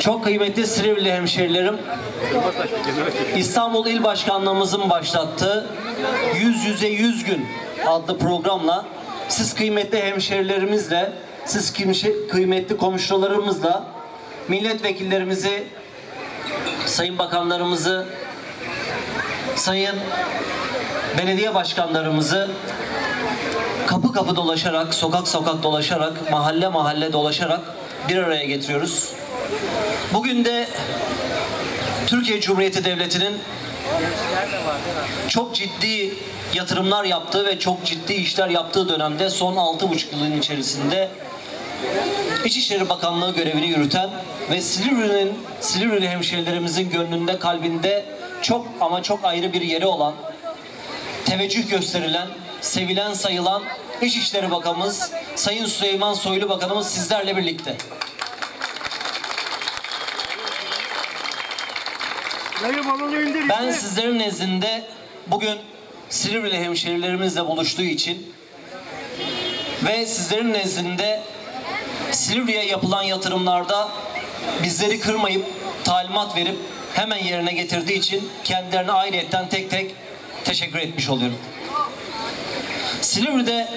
Çok kıymetli Silivri hemşerilerim, İstanbul İl Başkanlığımızın başlattığı Yüz Yüze Yüz Gün adlı programla siz kıymetli hemşerilerimizle, siz kıymetli komşularımızla, milletvekillerimizi, sayın bakanlarımızı, sayın belediye başkanlarımızı kapı kapı dolaşarak, sokak sokak dolaşarak, mahalle mahalle dolaşarak bir araya getiriyoruz. Bugün de Türkiye Cumhuriyeti Devleti'nin çok ciddi yatırımlar yaptığı ve çok ciddi işler yaptığı dönemde son 6,5 yılın içerisinde İçişleri Bakanlığı görevini yürüten ve Silivri'nin, Silivri'li hemşehrilerimizin gönlünde, kalbinde çok ama çok ayrı bir yeri olan, teveccüh gösterilen, sevilen, sayılan İçişleri Bakanımız Sayın Süleyman Soylu Bakanımız sizlerle birlikte. Dayı balonu indir. Ben sizlerin nezdinde bugün Silivri'li hemşehrilerimizle buluştuğu için ve sizlerin nezdinde Silivri'ye yapılan yatırımlarda bizleri kırmayıp talimat verip hemen yerine getirdiği için kendilerine ayrıyetten tek tek teşekkür etmiş oluyorum. Silivri'de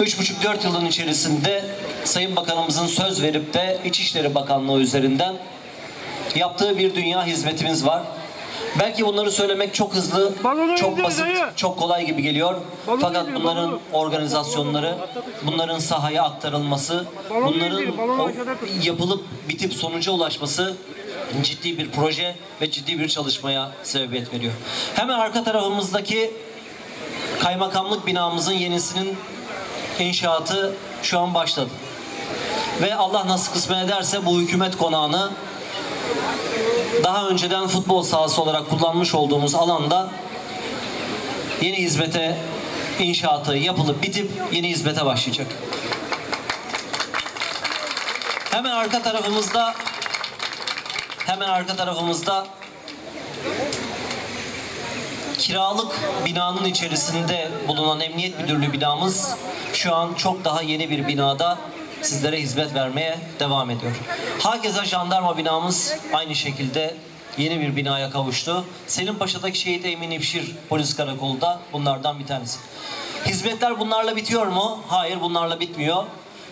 3,5-4 yılın içerisinde Sayın Bakanımızın söz verip de İçişleri Bakanlığı üzerinden yaptığı bir dünya hizmetimiz var. Belki bunları söylemek çok hızlı, Balonu çok basit, dayı. çok kolay gibi geliyor. Balonu Fakat bunların balonu. organizasyonları, bunların sahaya aktarılması, Balonu bunların indir, balonu o- aşağıda tut. yapılıp bitip sonuca ulaşması ciddi bir proje ve ciddi bir çalışmaya sebebiyet veriyor. Hemen arka tarafımızdaki kaymakamlık binamızın yenisinin inşaatı şu an başladı. Ve Allah nasıl kısmet ederse bu hükümet konağını daha önceden futbol sahası olarak kullanmış olduğumuz alanda yeni hizmete inşaatı yapılıp bitip yeni hizmete başlayacak. Hemen arka tarafımızda hemen arka tarafımızda kiralık binanın içerisinde bulunan Emniyet Müdürlüğü binamız şu an çok daha yeni bir binada sizlere hizmet vermeye devam ediyor. Hakeza jandarma binamız aynı şekilde yeni bir binaya kavuştu. Selimpaşa'daki Şehit Emin İpşir Polis Karakolu da bunlardan bir tanesi. Hizmetler bunlarla bitiyor mu? Hayır bunlarla bitmiyor.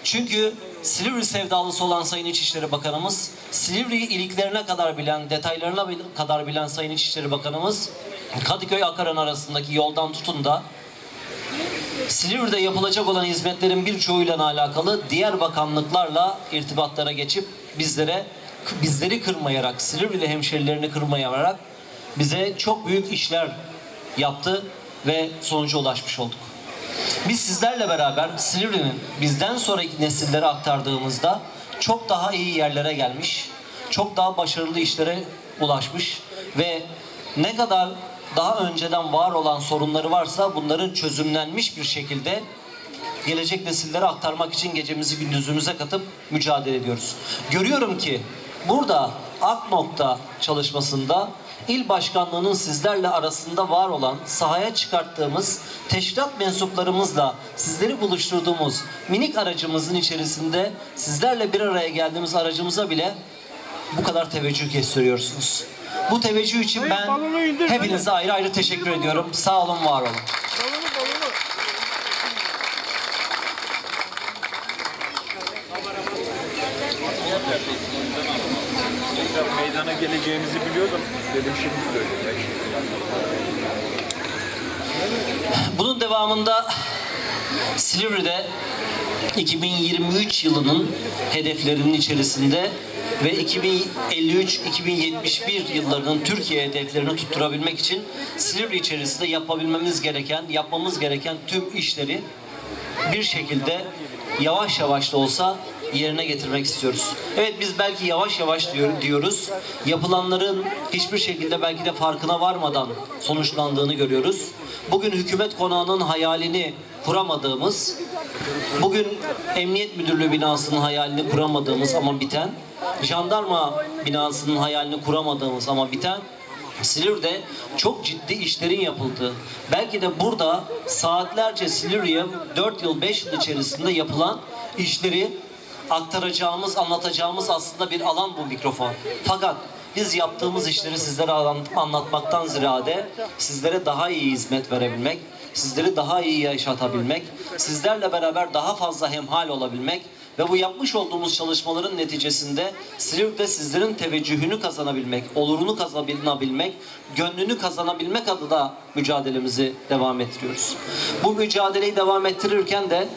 Çünkü Silivri sevdalısı olan Sayın İçişleri Bakanımız, Silivri iliklerine kadar bilen, detaylarına kadar bilen Sayın İçişleri Bakanımız, Kadıköy Akaran arasındaki yoldan tutun da Silivri'de yapılacak olan hizmetlerin birçoğuyla alakalı diğer bakanlıklarla irtibatlara geçip bizlere bizleri kırmayarak, Silivri'li hemşerilerini kırmayarak bize çok büyük işler yaptı ve sonuca ulaşmış olduk. Biz sizlerle beraber Silivri'nin bizden sonraki nesillere aktardığımızda çok daha iyi yerlere gelmiş, çok daha başarılı işlere ulaşmış ve ne kadar daha önceden var olan sorunları varsa bunların çözümlenmiş bir şekilde gelecek nesillere aktarmak için gecemizi gündüzümüze katıp mücadele ediyoruz. Görüyorum ki burada AK nokta çalışmasında il başkanlığının sizlerle arasında var olan sahaya çıkarttığımız teşkilat mensuplarımızla sizleri buluşturduğumuz minik aracımızın içerisinde sizlerle bir araya geldiğimiz aracımıza bile bu kadar teveccüh gösteriyorsunuz. Bu teveccüh için Hayır, ben hepinize ayrı ayrı teşekkür ediyorum. Sağ olun, var olun. Balonu balonu. Meydana geleceğimizi biliyordum. Dedim şimdi söyleyeyim. Bunun devamında Silivri'de 2023 yılının hedeflerinin içerisinde ve 2053-2071 yıllarının Türkiye hedeflerini tutturabilmek için Silivri içerisinde yapabilmemiz gereken, yapmamız gereken tüm işleri bir şekilde yavaş yavaş da olsa yerine getirmek istiyoruz. Evet biz belki yavaş yavaş diyor, diyoruz. Yapılanların hiçbir şekilde belki de farkına varmadan sonuçlandığını görüyoruz. Bugün hükümet konağının hayalini kuramadığımız, bugün Emniyet Müdürlüğü binasının hayalini kuramadığımız ama biten, jandarma binasının hayalini kuramadığımız ama biten Silivri'de çok ciddi işlerin yapıldığı, belki de burada saatlerce Silivri'ye 4 yıl 5 yıl içerisinde yapılan işleri aktaracağımız, anlatacağımız aslında bir alan bu mikrofon. Fakat biz yaptığımız işleri sizlere anlat- anlatmaktan ziyade sizlere daha iyi hizmet verebilmek, sizleri daha iyi yaşatabilmek, sizlerle beraber daha fazla hemhal olabilmek ve bu yapmış olduğumuz çalışmaların neticesinde Silivri'de sizlerin teveccühünü kazanabilmek, olurunu kazanabilmek, gönlünü kazanabilmek adına mücadelemizi devam ettiriyoruz. Bu mücadeleyi devam ettirirken de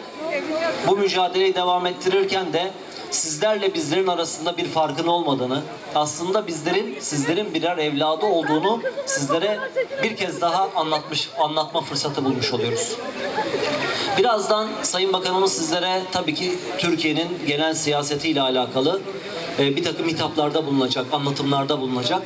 bu mücadeleyi devam ettirirken de sizlerle bizlerin arasında bir farkın olmadığını, aslında bizlerin sizlerin birer evladı olduğunu sizlere bir kez daha anlatmış anlatma fırsatı bulmuş oluyoruz. Birazdan Sayın Bakanımız sizlere tabii ki Türkiye'nin genel siyasetiyle alakalı e, bir takım hitaplarda bulunacak, anlatımlarda bulunacak.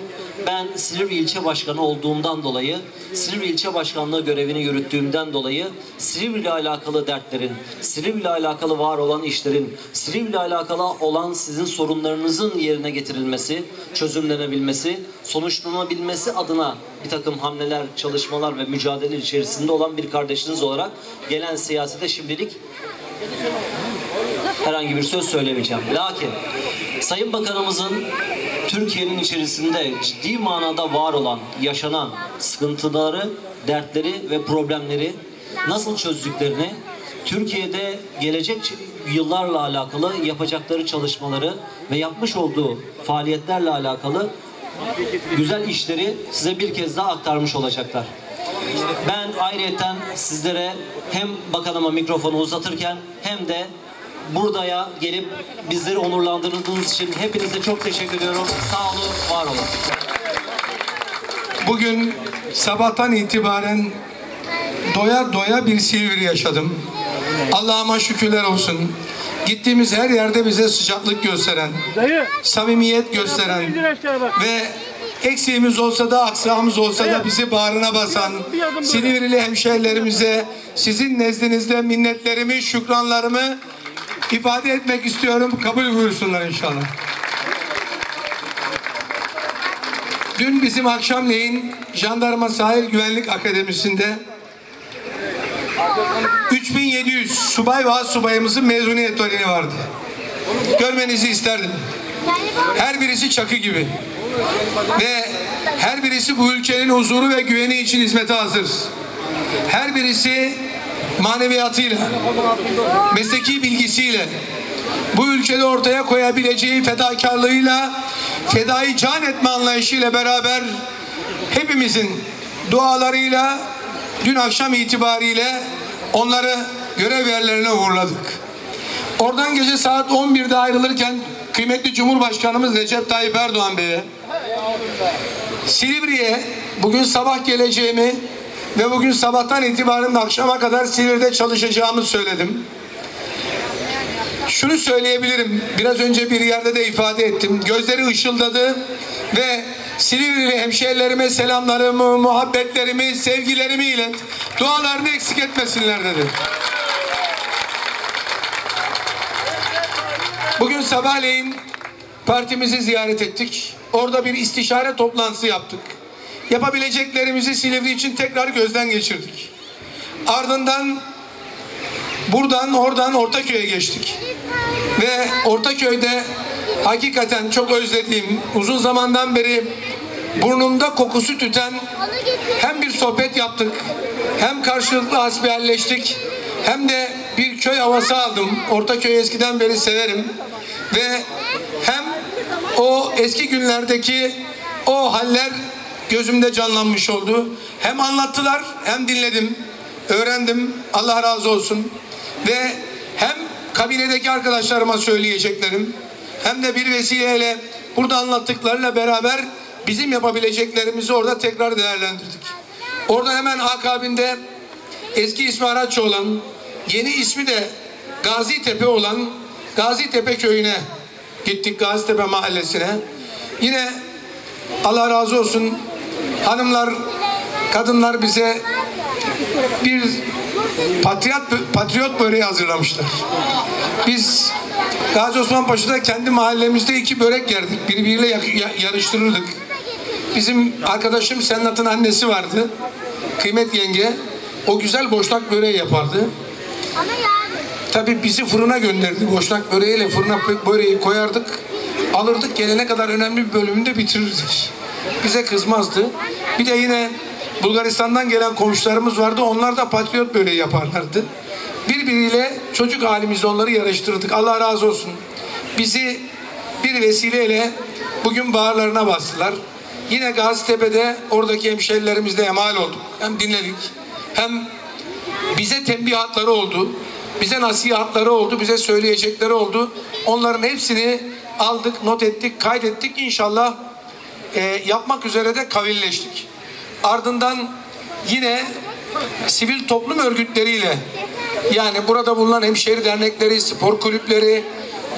Ben Silivri İlçe Başkanı olduğumdan dolayı, Silivri İlçe Başkanlığı görevini yürüttüğümden dolayı Silivri ile alakalı dertlerin, Silivri ile alakalı var olan işlerin, Silivri ile alakalı olan sizin sorunlarınızın yerine getirilmesi, çözümlenebilmesi, sonuçlanabilmesi adına bir takım hamleler, çalışmalar ve mücadele içerisinde olan bir kardeşiniz olarak gelen siyasete şimdilik herhangi bir söz söylemeyeceğim. Lakin Sayın Bakanımızın Türkiye'nin içerisinde ciddi manada var olan, yaşanan sıkıntıları, dertleri ve problemleri nasıl çözdüklerini, Türkiye'de gelecek yıllarla alakalı yapacakları çalışmaları ve yapmış olduğu faaliyetlerle alakalı güzel işleri size bir kez daha aktarmış olacaklar. Ben ayrıyeten sizlere hem bakanıma mikrofonu uzatırken hem de buradaya gelip bizleri onurlandırdığınız için hepinize çok teşekkür ediyorum. Sağ olun, var olun. Bugün sabahtan itibaren doya doya bir Silivri yaşadım. Allah'ıma şükürler olsun. Gittiğimiz her yerde bize sıcaklık gösteren, Dayı. samimiyet gösteren ve eksiğimiz olsa da aksağımız olsa da bizi bağrına basan. Silivri'li hemşehrilerimize sizin nezdinizde minnetlerimi, şükranlarımı ifade etmek istiyorum. Kabul buyursunlar inşallah. Dün bizim akşamleyin Jandarma Sahil Güvenlik Akademisi'nde 3700 subay ve subayımızın mezuniyet töreni vardı. Görmenizi isterdim. Her birisi çakı gibi. Ve her birisi bu ülkenin huzuru ve güveni için hizmete hazır. Her birisi maneviyatıyla, mesleki bilgisiyle, bu ülkede ortaya koyabileceği fedakarlığıyla, fedai can etme anlayışıyla beraber hepimizin dualarıyla dün akşam itibariyle onları görev yerlerine uğurladık. Oradan gece saat 11'de ayrılırken kıymetli Cumhurbaşkanımız Recep Tayyip Erdoğan Bey'e Silivri'ye bugün sabah geleceğimi ve bugün sabahtan itibaren akşama kadar Silivri'de çalışacağımı söyledim. Şunu söyleyebilirim. Biraz önce bir yerde de ifade ettim. Gözleri ışıldadı ve Silivri'li hemşehrilerime selamlarımı, muhabbetlerimi, sevgilerimi ilet. Dualarını eksik etmesinler dedi. Bugün sabahleyin partimizi ziyaret ettik. Orada bir istişare toplantısı yaptık. Yapabileceklerimizi Silivri için tekrar gözden geçirdik. Ardından buradan oradan Ortaköy'e geçtik. Ve Ortaköy'de hakikaten çok özlediğim, uzun zamandan beri burnumda kokusu tüten hem bir sohbet yaptık, hem karşılıklı hasbihalleştik, hem de bir köy havası aldım. Ortaköy'ü eskiden beri severim. Ve hem o eski günlerdeki o haller gözümde canlanmış oldu. Hem anlattılar hem dinledim, öğrendim. Allah razı olsun. Ve hem kabinedeki arkadaşlarıma söyleyeceklerim hem de bir vesileyle burada anlattıklarıyla beraber bizim yapabileceklerimizi orada tekrar değerlendirdik. Orada hemen akabinde eski ismi Araççı olan, yeni ismi de Gazi Tepe olan Gazi Tepe köyüne gittik Gazi Tepe mahallesine. Yine Allah razı olsun hanımlar, kadınlar bize bir patriot, patriot böreği hazırlamışlar. Biz Gazi Osman Paşa'da kendi mahallemizde iki börek yerdik. Birbiriyle yarıştırırdık. Bizim arkadaşım Sennat'ın annesi vardı. Kıymet yenge. O güzel boşnak böreği yapardı. Tabii bizi fırına gönderdi. Boşnak böreğiyle fırına böreği koyardık. Alırdık gelene kadar önemli bir bölümünü de bitirirdik. Bize kızmazdı. Bir de yine Bulgaristan'dan gelen komşularımız vardı. Onlar da patriot böreği yaparlardı. Birbiriyle çocuk halimizde onları yarıştırdık. Allah razı olsun. Bizi bir vesileyle bugün bağırlarına bastılar. Yine Gazitepe'de oradaki hemşerilerimizle emal olduk. Hem dinledik hem bize tembihatları oldu. Bize nasihatları oldu. Bize söyleyecekleri oldu. Onların hepsini aldık, not ettik, kaydettik. İnşallah e, yapmak üzere de kavilleştik. Ardından yine sivil toplum örgütleriyle yani burada bulunan hemşehri dernekleri, spor kulüpleri,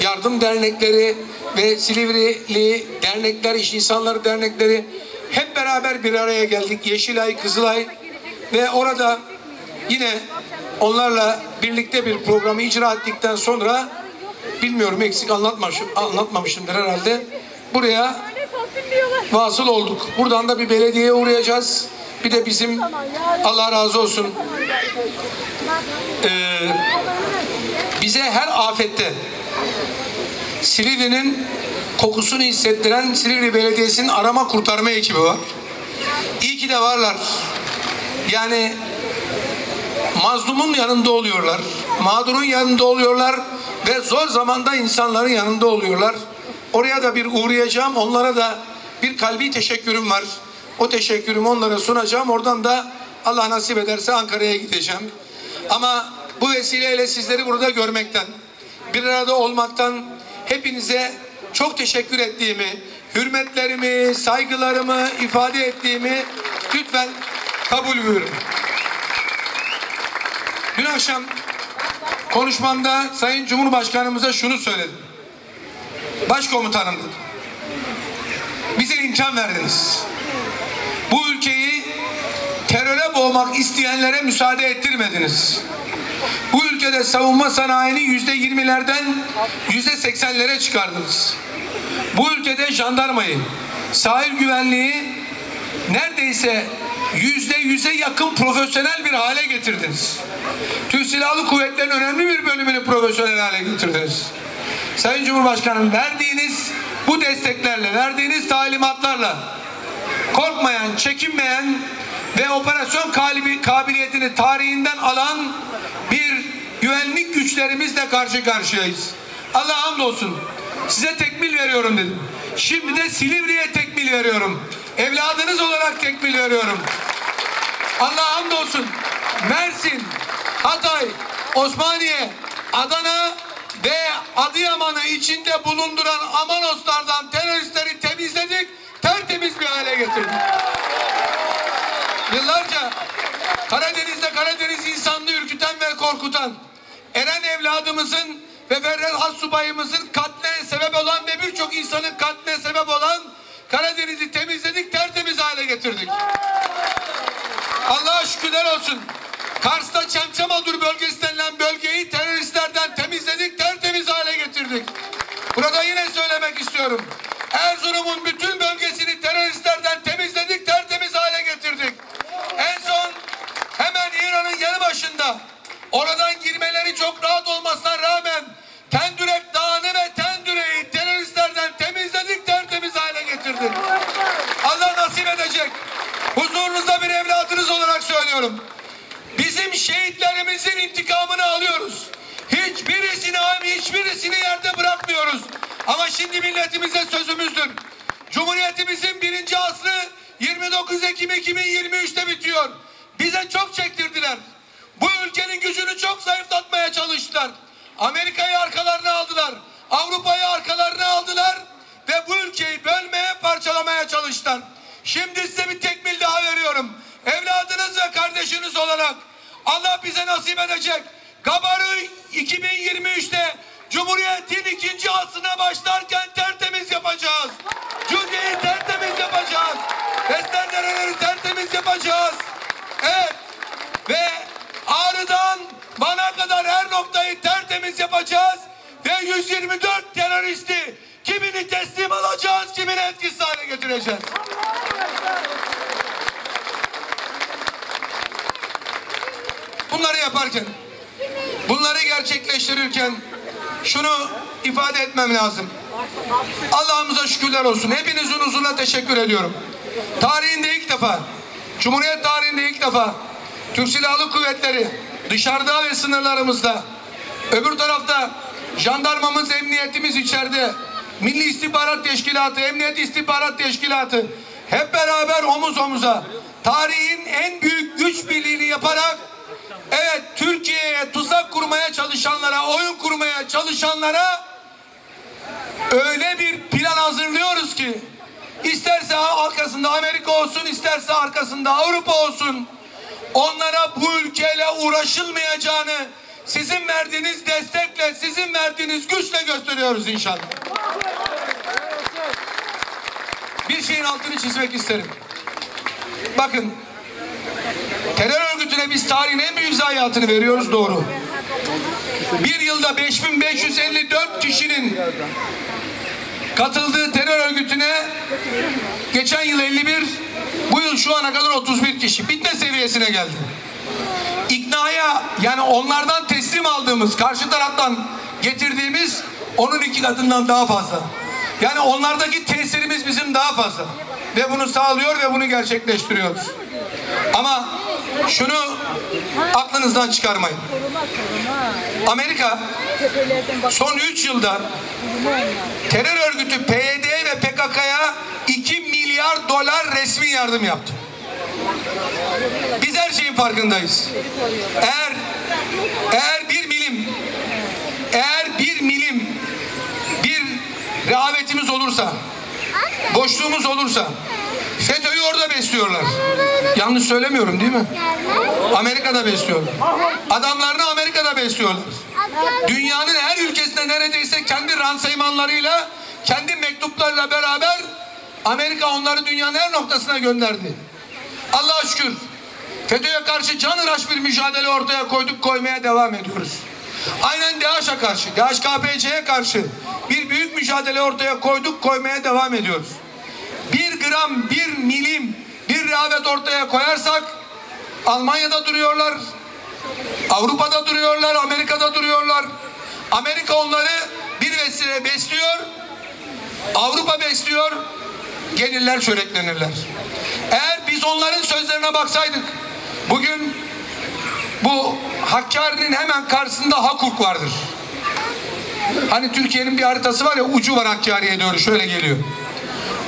yardım dernekleri ve Silivri'li dernekler, iş insanları dernekleri hep beraber bir araya geldik. Yeşilay, Kızılay ve orada yine onlarla birlikte bir programı icra ettikten sonra bilmiyorum eksik anlatmamışım, anlatmamışımdır herhalde. Buraya vasıl olduk. Buradan da bir belediyeye uğrayacağız. Bir de bizim Allah razı olsun ee, bize her afette Silivri'nin kokusunu hissettiren Silivri Belediyesi'nin arama kurtarma ekibi var. İyi ki de varlar. Yani mazlumun yanında oluyorlar. Mağdurun yanında oluyorlar ve zor zamanda insanların yanında oluyorlar. Oraya da bir uğrayacağım. Onlara da bir kalbi teşekkürüm var. O teşekkürümü onlara sunacağım. Oradan da Allah nasip ederse Ankara'ya gideceğim. Ama bu vesileyle sizleri burada görmekten, bir arada olmaktan hepinize çok teşekkür ettiğimi, hürmetlerimi, saygılarımı ifade ettiğimi lütfen kabul buyurun. Dün akşam konuşmamda Sayın Cumhurbaşkanımıza şunu söyledim. Başkomutanım. Bize imkan verdiniz. Bu ülkeyi teröre boğmak isteyenlere müsaade ettirmediniz. Bu ülkede savunma sanayini yüzde yirmilerden yüzde seksenlere çıkardınız. Bu ülkede jandarmayı, sahil güvenliği neredeyse yüzde yüze yakın profesyonel bir hale getirdiniz. Türk Silahlı Kuvvetleri'nin önemli bir bölümünü profesyonel hale getirdiniz. Sayın Cumhurbaşkanım verdiğiniz bu desteklerle, verdiğiniz talimatlarla korkmayan, çekinmeyen ve operasyon kabiliyetini tarihinden alan bir güvenlik güçlerimizle karşı karşıyayız. Allah hamdolsun. Size tekmil veriyorum dedim. Şimdi de Silivri'ye tekmil veriyorum. Evladınız olarak tekmil veriyorum. Allah hamdolsun. Mersin, Hatay, Osmaniye, Adana ve Adıyaman'ı içinde bulunduran Amanoslardan teröristleri temizledik, tertemiz bir hale getirdik. Yıllarca Karadeniz'de Karadeniz insanlığı ürküten ve korkutan Eren evladımızın ve Ferhat Hassubayımızın katline sebep olan ve birçok insanın katline sebep olan Karadeniz'i temizledik, tertemiz hale getirdik. Allah'a şükürler olsun. Kars'ta Çemçemadur bölgesi Burada yine söylemek istiyorum. Erzurum'un bütün bölgesini teröristlerden temizledik, tertemiz hale getirdik. En son hemen İran'ın yanı başında oradan girmeleri çok rahat olmasına rağmen Tendürek Dağı'nı ve Tendüre'yi teröristlerden temizledik, tertemiz hale getirdik. Allah nasip edecek. Huzurunuzda bir evladınız olarak söylüyorum. Bizim şehitlerimizin intikamını alıyoruz. Hiçbirisini hiçbirisini yerde bırakmıyoruz. Ama şimdi milletimize sözümüzdür. Cumhuriyetimizin birinci asrı 29 Ekim 2023'te bitiyor. Bize çok çektirdiler. Bu ülkenin gücünü çok zayıflatmaya çalıştılar. Amerika'yı arkalarına aldılar. Avrupa'yı arkalarına aldılar. Ve bu ülkeyi bölmeye, parçalamaya çalıştılar. Şimdi size bir tekmil daha veriyorum. Evladınız ve kardeşiniz olarak Allah bize nasip edecek. Gabar'ı 2023'te Cumhuriyet'in ikinci asrına başlarken tertemiz yapacağız. Cudi'yi tertemiz yapacağız. Bestendereleri tertemiz yapacağız. Evet. Ve Ağrı'dan Van'a kadar her noktayı tertemiz yapacağız. Ve 124 teröristi kimini teslim alacağız, kimini etkisiz hale getireceğiz. Bunları yaparken bunları gerçekleştirirken şunu ifade etmem lazım. Allah'ımıza şükürler olsun. Hepinizin huzuruna teşekkür ediyorum. Tarihinde ilk defa, Cumhuriyet tarihinde ilk defa Türk Silahlı Kuvvetleri dışarıda ve sınırlarımızda, öbür tarafta jandarmamız, emniyetimiz içeride, Milli İstihbarat Teşkilatı, Emniyet İstihbarat Teşkilatı hep beraber omuz omuza tarihin en büyük güç birliğini yaparak evet Türkiye'ye tuzak kurmaya çalışanlara, oyun kurmaya çalışanlara öyle bir plan hazırlıyoruz ki isterse arkasında Amerika olsun isterse arkasında Avrupa olsun onlara bu ülkeyle uğraşılmayacağını sizin verdiğiniz destekle sizin verdiğiniz güçle gösteriyoruz inşallah. Bir şeyin altını çizmek isterim. Bakın terör örgütüne biz tarihin en büyük zayiatını veriyoruz doğru. Bir yılda 5554 kişinin katıldığı terör örgütüne geçen yıl 51, bu yıl şu ana kadar 31 kişi. Bitme seviyesine geldi. İknaya yani onlardan teslim aldığımız, karşı taraftan getirdiğimiz onun iki katından daha fazla. Yani onlardaki tesirimiz bizim daha fazla. Ve bunu sağlıyor ve bunu gerçekleştiriyoruz. Ama şunu aklınızdan çıkarmayın. Amerika son 3 yılda terör örgütü PYD ve PKK'ya 2 milyar dolar resmi yardım yaptı. Biz her şeyin farkındayız. Eğer eğer bir milim eğer bir milim bir rehavetimiz olursa boşluğumuz olursa FETÖ'yü orada besliyorlar. Yanlış söylemiyorum değil mi? Amerika'da besliyorlar. Adamlarını Amerika'da besliyorlar. Dünyanın her ülkesinde neredeyse kendi ransaymanlarıyla, kendi mektuplarıyla beraber Amerika onları dünyanın her noktasına gönderdi. Allah'a şükür FETÖ'ye karşı canıraş bir mücadele ortaya koyduk, koymaya devam ediyoruz. Aynen DAEŞ'e karşı, DAEŞ-KPC'ye karşı bir büyük mücadele ortaya koyduk, koymaya devam ediyoruz. Gram, bir milim, bir rehavet ortaya koyarsak Almanya'da duruyorlar, Avrupa'da duruyorlar, Amerika'da duruyorlar. Amerika onları bir vesile besliyor, Avrupa besliyor, gelirler çöreklenirler. Eğer biz onların sözlerine baksaydık, bugün bu Hakkari'nin hemen karşısında Hakuk vardır. Hani Türkiye'nin bir haritası var ya ucu var Hakkari'ye doğru şöyle geliyor.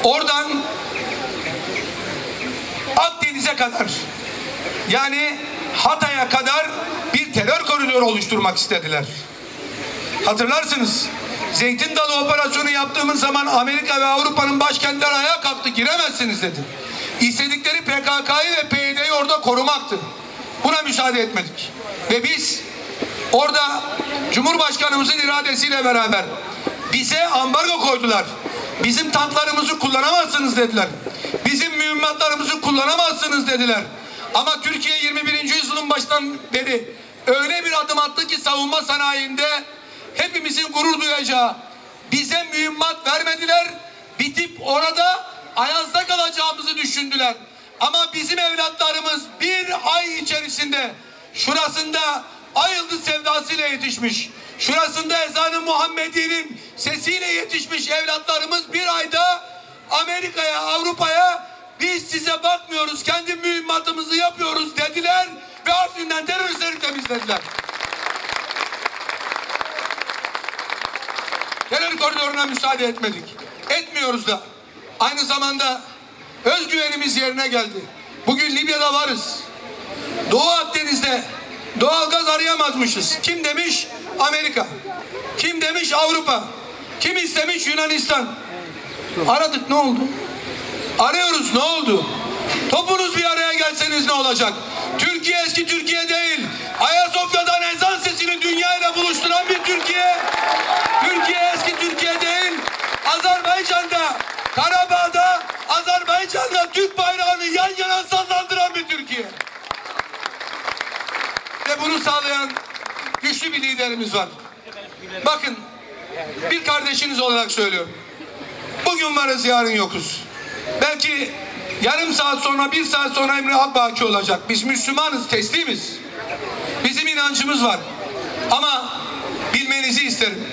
Oradan Akdeniz'e kadar yani Hatay'a kadar bir terör koridoru oluşturmak istediler. Hatırlarsınız. Zeytin Dalı operasyonu yaptığımız zaman Amerika ve Avrupa'nın başkentleri ayağa kalktı. Giremezsiniz dedi. İstedikleri PKK'yı ve PYD'yi orada korumaktı. Buna müsaade etmedik. Ve biz orada Cumhurbaşkanımızın iradesiyle beraber bize ambargo koydular. Bizim tanklarımızı kullanamazsınız dediler. Bizim mühimmatlarımızı kullanamazsınız dediler. Ama Türkiye 21. yüzyılın baştan beri öyle bir adım attı ki savunma sanayinde hepimizin gurur duyacağı bize mühimmat vermediler. Bitip orada ayazda kalacağımızı düşündüler. Ama bizim evlatlarımız bir ay içerisinde şurasında ay yıldız sevdasıyla yetişmiş. Şurasında ezanı Muhammedi'nin sesiyle yetişmiş evlatlarımız bir ayda Amerika'ya, Avrupa'ya biz size bakmıyoruz, kendi mühimmatımızı yapıyoruz dediler ve Afrin'den teröristleri temizlediler. Terör koridoruna müsaade etmedik. Etmiyoruz da. Aynı zamanda özgüvenimiz yerine geldi. Bugün Libya'da varız. Doğu Akdeniz'de doğal gaz arayamazmışız. Kim demiş? Amerika. Kim demiş? Avrupa. Kim istemiş? Yunanistan. Aradık ne oldu? Arıyoruz ne oldu? Topunuz bir araya gelseniz ne olacak? Türkiye eski Türkiye değil. Ayasofya'dan ezan sesini dünyayla buluşturan bir Türkiye. Türkiye eski Türkiye değil. Azerbaycan'da, Karabağ'da, Azerbaycan'da Türk bayrağını yan yana sallandıran bir Türkiye. Ve bunu sağlayan güçlü bir liderimiz var. Bakın bir kardeşiniz olarak söylüyorum. Bugün varız yarın yokuz. Belki yarım saat sonra bir saat sonra Emre Akbaki olacak. Biz Müslümanız teslimiz. Bizim inancımız var. Ama bilmenizi isterim.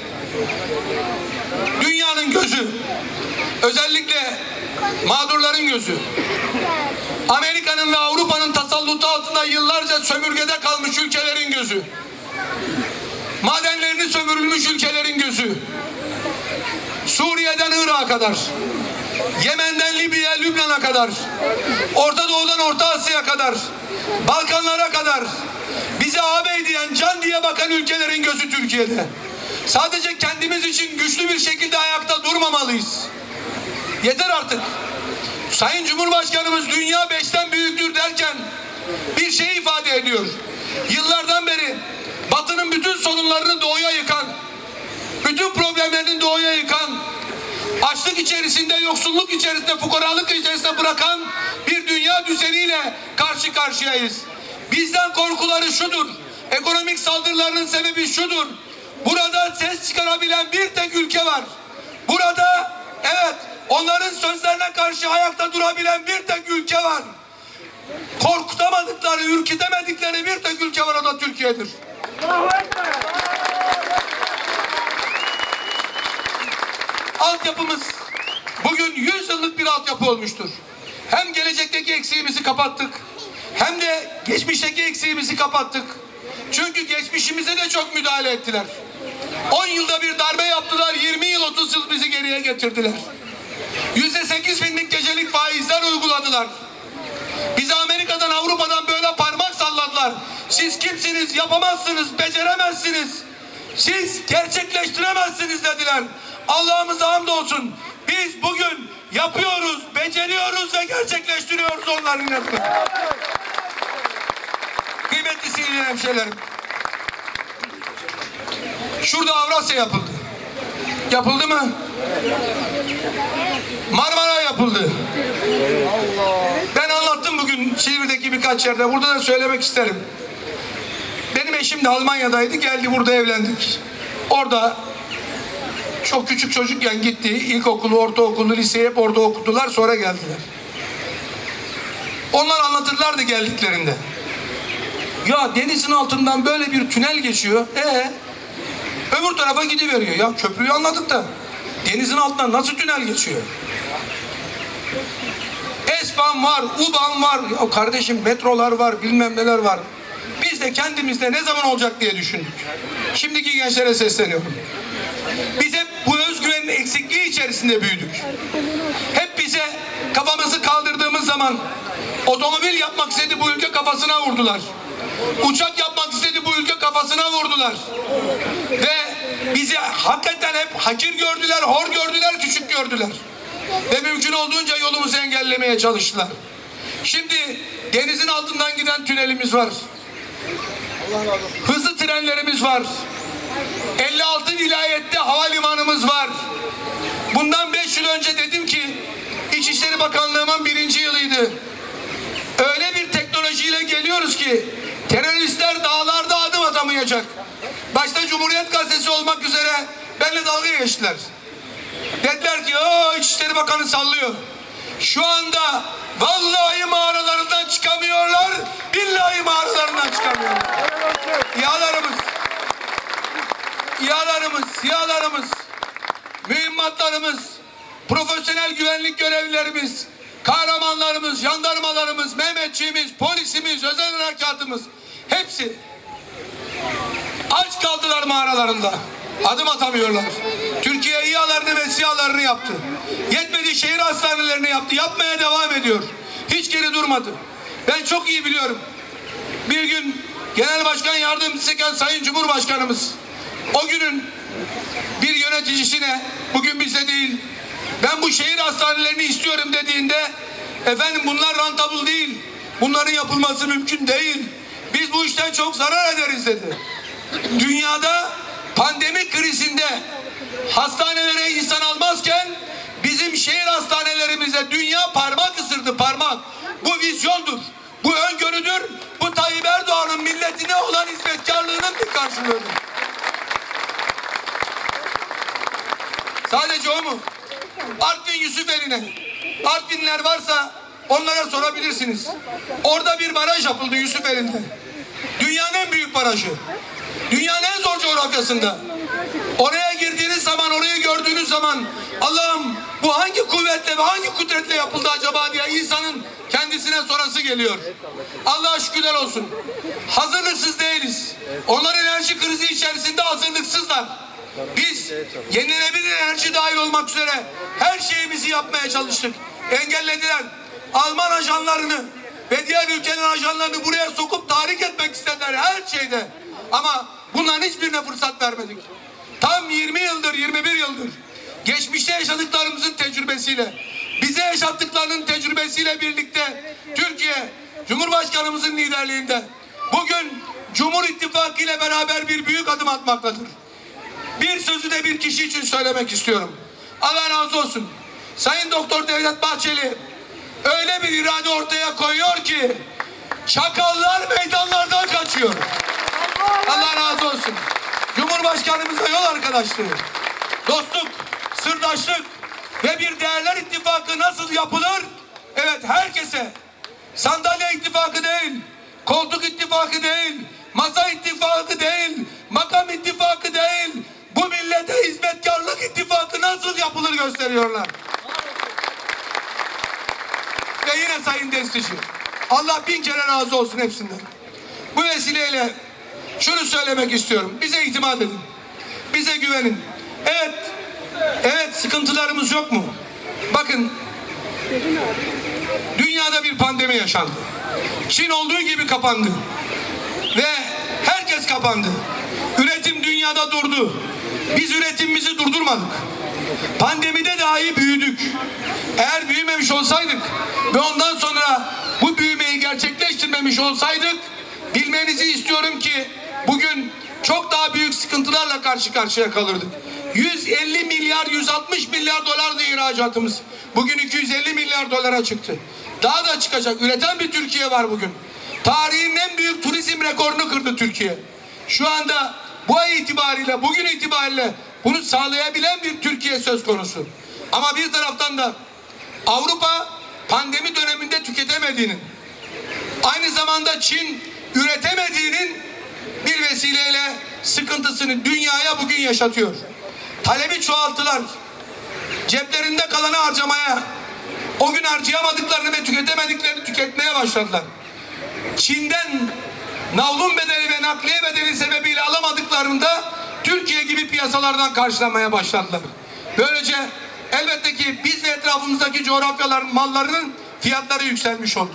Dünyanın gözü, özellikle mağdurların gözü, Amerika'nın ve Avrupa'nın tasallutu altında yıllarca sömürgede kalmış ülkelerin gözü, madenlerini sömürülmüş ülkelerin gözü, Suriye'den Irak'a kadar, Yemen'den Libya'ya, Lübnan'a kadar, Orta Doğu'dan Orta Asya'ya kadar, Balkanlara kadar bize ağabey diyen, can diye bakan ülkelerin gözü Türkiye'de. Sadece kendimiz için güçlü bir şekilde ayakta durmamalıyız. Yeter artık. Sayın Cumhurbaşkanımız dünya beşten büyüktür derken bir şey ifade ediyor. Yıllardan beri Batı'nın bütün sorunlarını doğuya yıkan, bütün problemlerini doğuya yıkan, açlık içerisinde, yoksulluk içerisinde, fukaralık içerisinde bırakan bir dünya düzeniyle karşı karşıyayız. Bizden korkuları şudur, ekonomik saldırılarının sebebi şudur. Burada ses çıkarabilen bir tek ülke var. Burada evet onların sözlerine karşı ayakta durabilen bir tek ülke var. Korkutamadıkları, ürkütemedikleri bir tek ülke var o da Türkiye'dir. Altyapımız bugün 100 yıllık bir altyapı olmuştur. Hem gelecekteki eksiğimizi kapattık hem de geçmişteki eksiğimizi kapattık. Çünkü geçmişimize de çok müdahale ettiler. 10 yılda bir darbe yaptılar, 20 yıl 30 yıl bizi geriye getirdiler. Yüzde 8 binlik gecelik faizler uyguladılar. Bizi Amerika'dan Avrupa'dan böyle. Siz kimsiniz yapamazsınız beceremezsiniz. Siz gerçekleştiremezsiniz dediler. Allah'ımıza hamdolsun. Biz bugün yapıyoruz, beceriyoruz ve gerçekleştiriyoruz onların yanında. Kıymetli sevgili hemşehrilerim. Şurada Avrasya yapıldı. Yapıldı mı? Marmara yapıldı. Ben anlattım bugün Silivri'deki birkaç yerde. Burada da söylemek isterim. De Almanya'daydı. Geldi burada evlendik. Orada çok küçük çocukken gitti. İlkokulu, ortaokulu, liseyi hep orada okudular. Sonra geldiler. Onlar anlatırlardı geldiklerinde. Ya denizin altından böyle bir tünel geçiyor. Ee, öbür tarafa gidiveriyor. Ya köprüyü anladık da denizin altından nasıl tünel geçiyor? Espan var, UBAN var. Ya kardeşim metrolar var, bilmem neler var. Biz de kendimizde ne zaman olacak diye düşündük. Şimdiki gençlere sesleniyorum. Biz hep bu özgüvenin eksikliği içerisinde büyüdük. Hep bize kafamızı kaldırdığımız zaman otomobil yapmak istedi bu ülke kafasına vurdular. Uçak yapmak istedi bu ülke kafasına vurdular. Ve bizi hakikaten hep hakir gördüler, hor gördüler, küçük gördüler. Ve mümkün olduğunca yolumuzu engellemeye çalıştılar. Şimdi denizin altından giden tünelimiz var. Hızlı trenlerimiz var. 56 vilayette havalimanımız var. Bundan 5 yıl önce dedim ki İçişleri Bakanlığımın birinci yılıydı. Öyle bir teknolojiyle geliyoruz ki teröristler dağlarda adım atamayacak. Başta Cumhuriyet Gazetesi olmak üzere benimle dalga geçtiler. Dediler ki o İçişleri Bakanı sallıyor. Şu anda vallahi mağaralarından çıkamıyorlar, billahi mağaralarından çıkamıyorlar. İHA'larımız, İHA'larımız, SİHA'larımız, mühimmatlarımız, profesyonel güvenlik görevlilerimiz, kahramanlarımız, jandarmalarımız, Mehmetçiğimiz, polisimiz, özel harekatımız hepsi aç kaldılar mağaralarında. Adım atamıyorlar. Türkiye İHA'larını ve SİHA'larını yaptı. Yetmedi şehir hastanelerini yaptı. Yapmaya devam ediyor. Hiç geri durmadı. Ben çok iyi biliyorum. Bir gün Genel Başkan Yardımcısıyken Sayın Cumhurbaşkanımız o günün bir yöneticisine bugün bize değil ben bu şehir hastanelerini istiyorum dediğinde efendim bunlar rentable değil. Bunların yapılması mümkün değil. Biz bu işten çok zarar ederiz dedi. Dünyada pandemi krizinde hastanelere insan almazken bizim şehir hastanelerimize dünya parmak ısırdı parmak. Bu vizyondur. Bu öngörüdür. Bu Tayyip Erdoğan'ın milletine olan hizmetkarlığının bir karşılığıdır. Sadece o mu? Artvin Yusufeli'ne. Artvinler varsa onlara sorabilirsiniz. Orada bir baraj yapıldı Yusufeli'nde. Dünyanın en büyük barajı. Dünyanın en zor coğrafyasında. Oraya gördüğünüz zaman Allah'ım bu hangi kuvvetle ve hangi kudretle yapıldı acaba diye insanın kendisine sorası geliyor. Allah'a şükürler olsun. Hazırlıksız değiliz. Onlar enerji krizi içerisinde hazırlıksızlar. Biz yenilenebilir enerji dahil olmak üzere her şeyimizi yapmaya çalıştık. Engellediler. Alman ajanlarını ve diğer ülkelerin ajanlarını buraya sokup tahrik etmek istediler her şeyde. Ama bunların hiçbirine fırsat vermedik. Tam 20 yıldır, 21 yıldır geçmişte yaşadıklarımızın tecrübesiyle, bize yaşattıklarının tecrübesiyle birlikte Türkiye Cumhurbaşkanımızın liderliğinde bugün Cumhur İttifakı ile beraber bir büyük adım atmaktadır. Bir sözü de bir kişi için söylemek istiyorum. Allah razı olsun. Sayın Doktor Devlet Bahçeli öyle bir irade ortaya koyuyor ki çakallar meydanlardan kaçıyor. Allah razı olsun. Cumhurbaşkanımıza yol arkadaşlığı, dostluk, sırdaşlık ve bir değerler ittifakı nasıl yapılır? Evet herkese sandalye ittifakı değil, koltuk ittifakı değil, masa ittifakı değil, makam ittifakı değil, bu millete hizmetkarlık ittifakı nasıl yapılır gösteriyorlar. Ve yine Sayın Destici, Allah bin kere razı olsun hepsinden. Bu vesileyle şunu söylemek istiyorum. Bize itimat edin. Bize güvenin. Evet, evet sıkıntılarımız yok mu? Bakın, dünyada bir pandemi yaşandı. Çin olduğu gibi kapandı. Ve herkes kapandı. Üretim dünyada durdu. Biz üretimimizi durdurmadık. Pandemide dahi büyüdük. Eğer büyümemiş olsaydık ve ondan sonra bu büyümeyi gerçekleştirmemiş olsaydık bilmenizi istiyorum ki bugün çok daha büyük sıkıntılarla karşı karşıya kalırdık. 150 milyar 160 milyar dolardı ihracatımız. Bugün 250 milyar dolara çıktı. Daha da çıkacak. Üreten bir Türkiye var bugün. Tarihin en büyük turizm rekorunu kırdı Türkiye. Şu anda bu ay itibariyle, bugün itibariyle bunu sağlayabilen bir Türkiye söz konusu. Ama bir taraftan da Avrupa pandemi döneminde tüketemediğinin, aynı zamanda Çin üretemediğinin bir vesileyle sıkıntısını dünyaya bugün yaşatıyor. Talebi çoğalttılar. Ceplerinde kalanı harcamaya, o gün harcayamadıklarını ve tüketemediklerini tüketmeye başladılar. Çin'den navlun bedeli ve nakliye bedeli sebebiyle alamadıklarında Türkiye gibi piyasalardan karşılamaya başladılar. Böylece elbette ki biz ve etrafımızdaki coğrafyaların mallarının fiyatları yükselmiş oldu.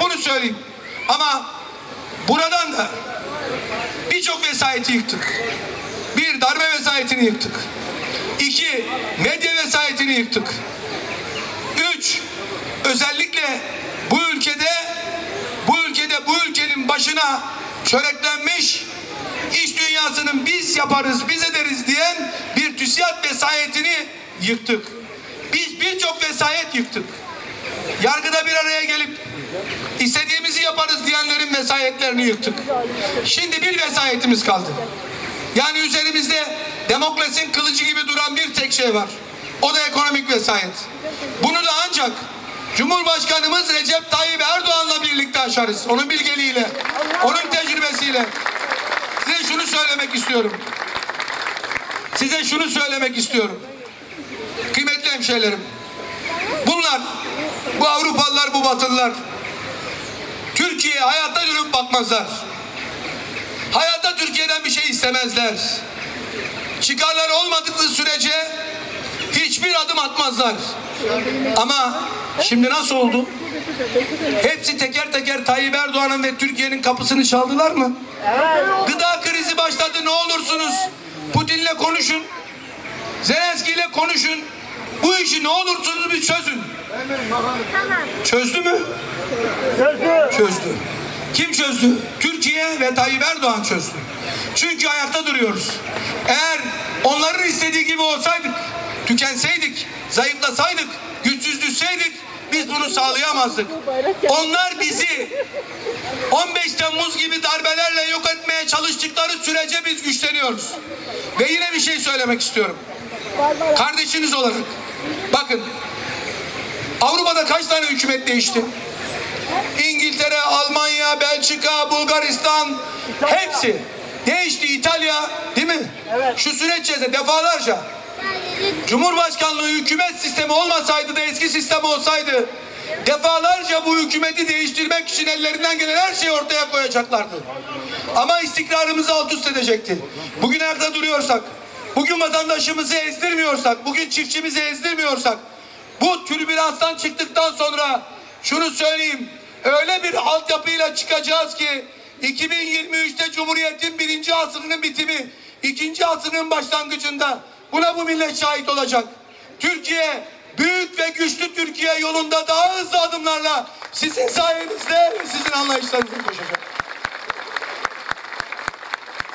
Bunu söyleyeyim. Ama buradan da birçok vesayeti yıktık. Bir, darbe vesayetini yıktık. İki, medya vesayetini yıktık. Üç, özellikle bu ülkede bu ülkede bu ülkenin başına çöreklenmiş iş dünyasının biz yaparız, biz ederiz diyen bir TÜSİAD vesayetini yıktık. Biz birçok vesayet yıktık. Yargıda bir araya gelip istediğimizi yaparız diyenlerin vesayetlerini yıktık. Şimdi bir vesayetimiz kaldı. Yani üzerimizde demokrasinin kılıcı gibi duran bir tek şey var. O da ekonomik vesayet. Bunu da ancak Cumhurbaşkanımız Recep Tayyip Erdoğan'la birlikte aşarız. Onun bilgeliğiyle, onun tecrübesiyle. Size şunu söylemek istiyorum. Size şunu söylemek istiyorum. Kıymetli hemşehrilerim. Bunlar, bu Avrupalılar, bu Batılılar Türkiye'ye hayatta dönüp bakmazlar. Hayatta Türkiye'den bir şey istemezler. Çıkarlar olmadıkları sürece hiçbir adım atmazlar. Ama şimdi nasıl oldu? Hepsi teker teker Tayyip Erdoğan'ın ve Türkiye'nin kapısını çaldılar mı? Gıda krizi başladı ne olursunuz Putin'le konuşun. Zelenski ile konuşun. Bu işi ne olursunuz bir çözün. Çözdü mü? Çözdü. Kim çözdü? Türkiye ve Tayyip Erdoğan çözdü. Çünkü ayakta duruyoruz. Eğer onların istediği gibi olsaydık, tükenseydik, zayıflasaydık, güçsüz düşseydik biz bunu sağlayamazdık. Onlar bizi 15 Temmuz gibi darbelerle yok etmeye çalıştıkları sürece biz güçleniyoruz. Ve yine bir şey söylemek istiyorum. Kardeşiniz olarak bakın Avrupa'da kaç tane hükümet değişti? İngiltere, Almanya, Belçika, Bulgaristan hepsi Değişti İtalya değil mi? Şu süreç içerisinde defalarca Cumhurbaşkanlığı hükümet sistemi olmasaydı da eski sistem olsaydı defalarca bu hükümeti değiştirmek için ellerinden gelen her şeyi ortaya koyacaklardı. Ama istikrarımızı alt üst edecekti. Bugün nerede duruyorsak, bugün vatandaşımızı ezdirmiyorsak, bugün çiftçimizi ezdirmiyorsak, bu türbülanstan çıktıktan sonra şunu söyleyeyim, öyle bir altyapıyla çıkacağız ki 2023'te Cumhuriyet'in birinci asrının bitimi, ikinci asrının başlangıcında buna bu millet şahit olacak. Türkiye büyük ve güçlü Türkiye yolunda daha hızlı adımlarla sizin sayenizde sizin anlayışlarınızla koşacak.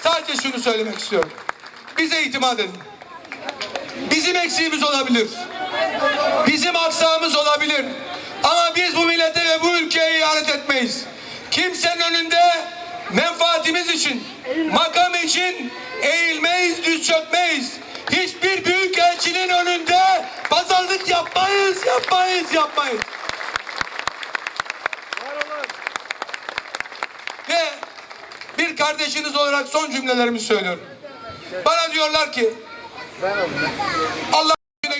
Sadece şunu söylemek istiyorum. Bize itimat edin. Bizim eksiğimiz olabilir. Bizim aksağımız olabilir. Ama biz bu millete ve bu ülkeye ihanet etmeyiz. Kimsenin önünde menfaatimiz için, makam için eğilmeyiz, düz çökmeyiz. Hiçbir büyük elçinin önünde pazarlık yapmayız, yapmayız, yapmayız. Ve bir kardeşiniz olarak son cümlelerimi söylüyorum. Bana diyorlar ki Allah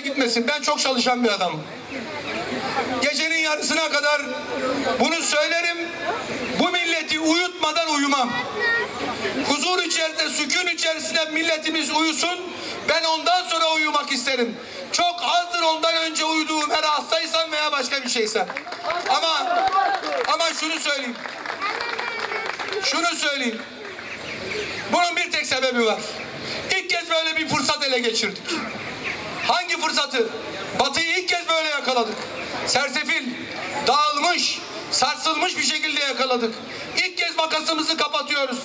gitmesin. Ben çok çalışan bir adamım. Gecenin yarısına kadar bunu söylerim. Bu milleti uyutmadan uyumam. Huzur içerisinde, sükun içerisinde milletimiz uyusun. Ben ondan sonra uyumak isterim. Çok azdır ondan önce uyuduğum her hastaysam veya başka bir şeysem. Ama ama şunu söyleyeyim. Şunu söyleyeyim. Bunun bir tek sebebi var. İlk kez böyle bir fırsat ele geçirdik. Hangi fırsatı? Batı'yı ilk kez böyle yakaladık. Sersefil, dağılmış, sarsılmış bir şekilde yakaladık. İlk kez makasımızı kapatıyoruz.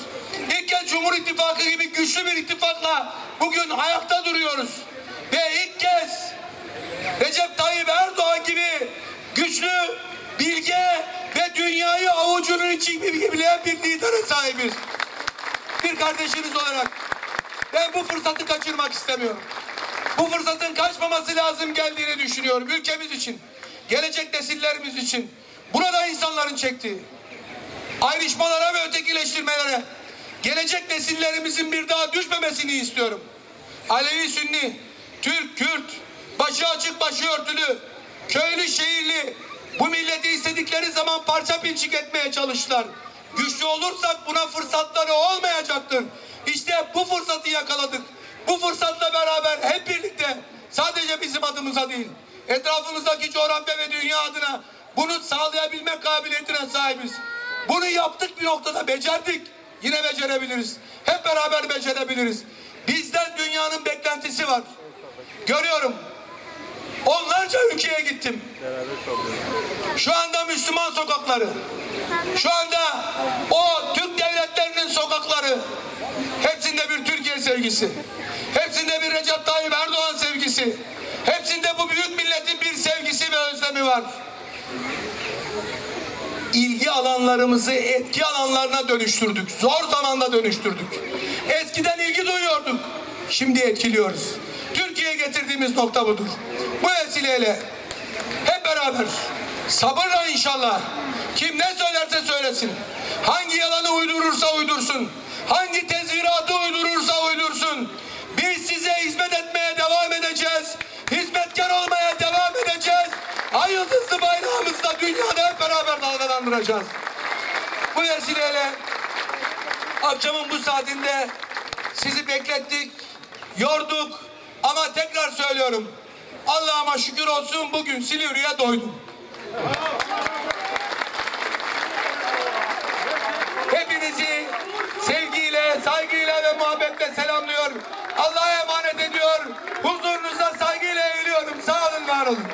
İlk kez Cumhur İttifakı gibi güçlü bir ittifakla bugün ayakta duruyoruz. Ve ilk kez Recep Tayyip Erdoğan gibi güçlü, bilge ve dünyayı avucunun içi gibi bir lidere sahibiz. Bir kardeşiniz olarak ben bu fırsatı kaçırmak istemiyorum. Bu fırsatın kaçmaması lazım geldiğini düşünüyorum. Ülkemiz için, gelecek nesillerimiz için. Burada insanların çektiği ayrışmalara ve ötekileştirmelere gelecek nesillerimizin bir daha düşmemesini istiyorum. Alevi, Sünni, Türk, Kürt, başı açık, başı örtülü, köylü, şehirli bu milleti istedikleri zaman parça pinçik etmeye çalıştılar. Güçlü olursak buna fırsatları olmayacaktır. İşte bu fırsatı yakaladık. Bu fırsatla beraber hep birlikte sadece bizim adımıza değil, etrafımızdaki coğrafya ve dünya adına bunu sağlayabilme kabiliyetine sahibiz. Bunu yaptık bir noktada becerdik. Yine becerebiliriz. Hep beraber becerebiliriz. Bizden dünyanın beklentisi var. Görüyorum. Onlarca ülkeye gittim. Şu anda Müslüman sokakları. Şu anda o Türk devletlerinin sokakları. Hepsinde bir Türkiye sevgisi. Hepsinde bir Recep Tayyip Erdoğan sevgisi. Hepsinde bu büyük milletin bir sevgisi ve özlemi var ilgi alanlarımızı etki alanlarına dönüştürdük. Zor zamanda dönüştürdük. Eskiden ilgi duyuyorduk. Şimdi etkiliyoruz. Türkiye'ye getirdiğimiz nokta budur. Bu vesileyle hep beraber sabırla inşallah kim ne söylerse söylesin. Hangi yalanı uydurursa uydursun. Hangi tezviratı uydurursa uydursun. dalgalandıracağız. Bu vesileyle akşamın bu saatinde sizi beklettik, yorduk ama tekrar söylüyorum. Allah'ıma şükür olsun bugün Silivri'ye doydum. Hepinizi sevgiyle, saygıyla ve muhabbetle selamlıyor. Allah'a emanet ediyor. Huzurunuza saygıyla eğiliyorum. Sağ olun, var olun.